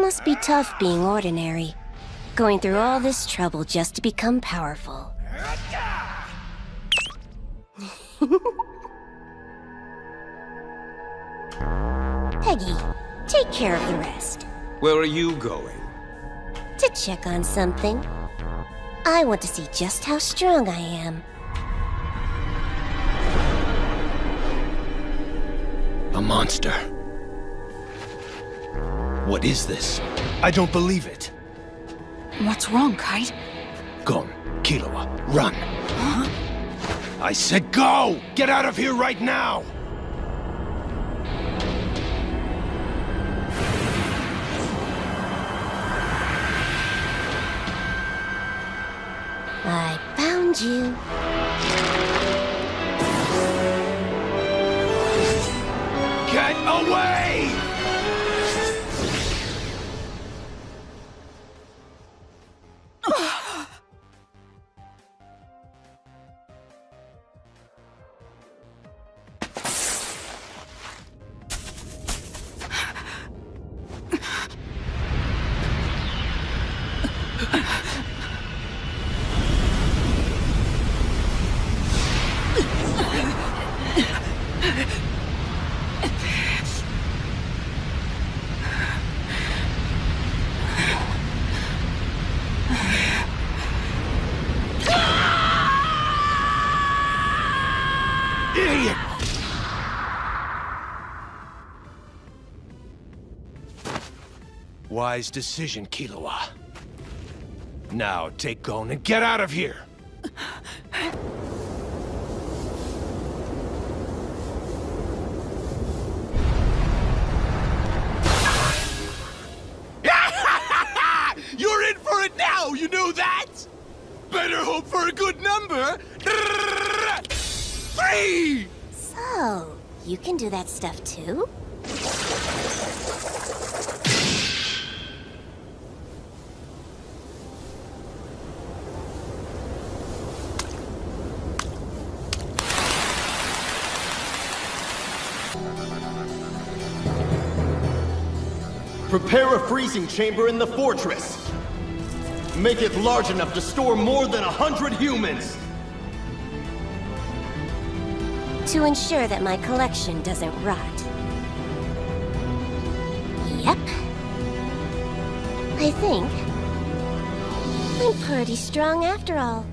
Must be tough being ordinary. Going through all this trouble just to become powerful. Peggy, take care of the rest. Where are you going? To check on something. I want to see just how strong I am. A monster. What is this? I don't believe it. What's wrong, Kite? Gon, Killua, run. Huh? I said go! Get out of here right now! I found you. Wise decision, Killua. Now, take Gon and get out of here! You're in for it now, you know that? Better hope for a good number. Three! So, you can do that stuff too? Prepare a freezing chamber in the fortress. Make it large enough to store more than a hundred humans. To ensure that my collection doesn't rot. Yep. I think I'm pretty strong after all.